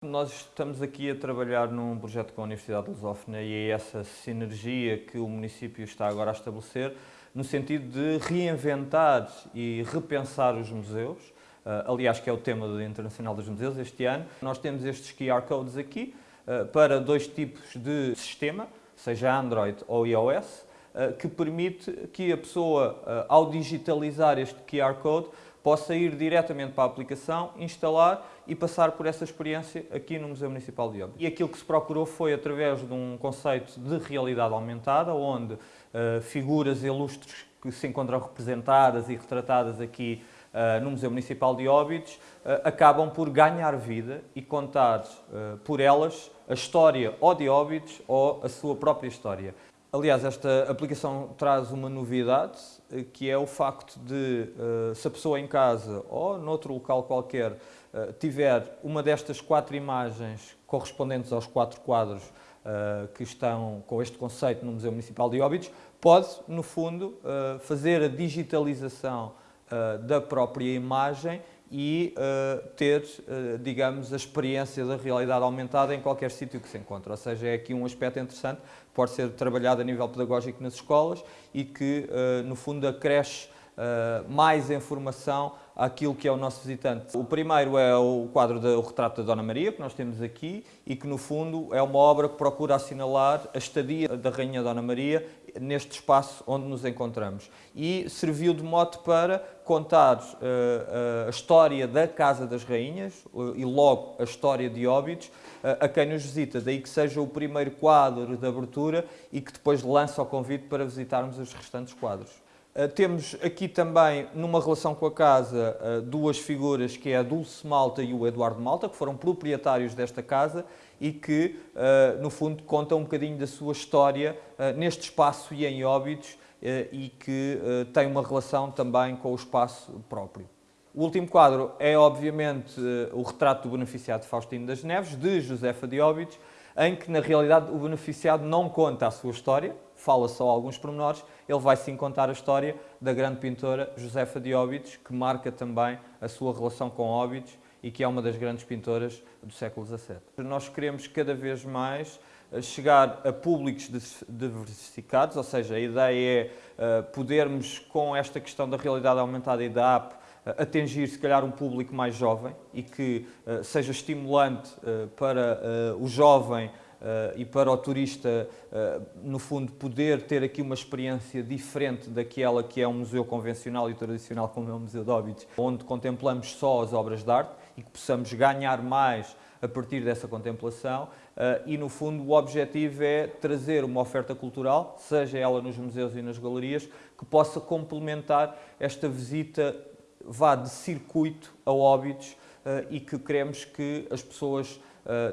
Nós estamos aqui a trabalhar num projeto com a Universidade de Lusófona e é essa sinergia que o município está agora a estabelecer no sentido de reinventar e repensar os museus, uh, aliás que é o tema do Internacional dos Museus este ano. Nós temos estes QR Codes aqui uh, para dois tipos de sistema, seja Android ou iOS, uh, que permite que a pessoa, ao digitalizar este QR Code, possa ir diretamente para a aplicação, instalar e passar por essa experiência aqui no Museu Municipal de Óbidos. E aquilo que se procurou foi através de um conceito de realidade aumentada, onde uh, figuras ilustres que se encontram representadas e retratadas aqui uh, no Museu Municipal de Óbidos uh, acabam por ganhar vida e contar por elas a história ou de Óbidos ou a sua própria história. Aliás, esta aplicação traz uma novidade, eh, que é o facto de, eh, se a pessoa em casa ou noutro local qualquer eh, tiver uma destas quatro imagens correspondentes aos quatro quadros que estão com este conceito no Museu Municipal de Óbidos, pode, no fundo, fazer a digitalização da própria imagem e uh, ter, uh, digamos, a experiência da realidade aumentada em qualquer sítio que se encontre. Ou seja, é aqui um aspecto interessante, pode ser trabalhado a nível pedagógico nas escolas e que, uh, no fundo, acresce mais informação àquilo que é o nosso visitante. O primeiro é o quadro do retrato da Dona Maria, que nós temos aqui, e que, no fundo, é uma obra que procura assinalar a estadia da Rainha Dona Maria neste espaço onde nos encontramos. E serviu de mote para contar uh, uh, a história da Casa das Rainhas uh, e logo a história de Óbidos a quem nos visita. Daí que seja o primeiro quadro de abertura e que depois lança o convite para visitarmos os restantes quadros. Temos aqui também, numa relação com a casa, duas figuras, que é a Dulce Malta e o Eduardo Malta, que foram proprietários desta casa e que, no fundo, contam um bocadinho da sua história neste espaço e em Óbidos e que tem uma relação também com o espaço próprio. O último quadro é, obviamente, o retrato do beneficiado Faustino das Neves, de Josefa de Óbidos, em que, na realidade, o beneficiado não conta a sua história, fala só alguns pormenores, ele vai sim contar a história da grande pintora Josefa de Óbidos, que marca também a sua relação com Óbidos e que é uma das grandes pintoras do século XVII. Nós queremos cada vez mais eh, chegar a públicos diversificados, ou seja, a ideia é uh, podermos, com esta questão da realidade aumentada e da app, uh, atingir se calhar um público mais jovem e que seja estimulante para o jovem e para o turista, uh, no fundo, poder ter aqui uma experiência diferente daquela que é um museu convencional e tradicional como é o Museu de Óbidos, onde contemplamos só as obras de arte e que possamos ganhar mais a partir dessa contemplação uh, e, no fundo, o objetivo é trazer uma oferta cultural, seja ela nos museus e nas galerias, que possa complementar esta visita vá de circuito a Óbidos e que queremos que as pessoas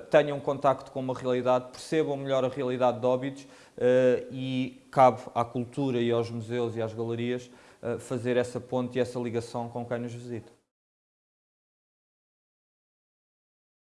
tenham contacto com uma realidade, percebam melhor a realidade de Óbidos uh, e cabe à cultura e aos museus e às galerias uh, fazer essa ponte e essa ligação com quem nos visita.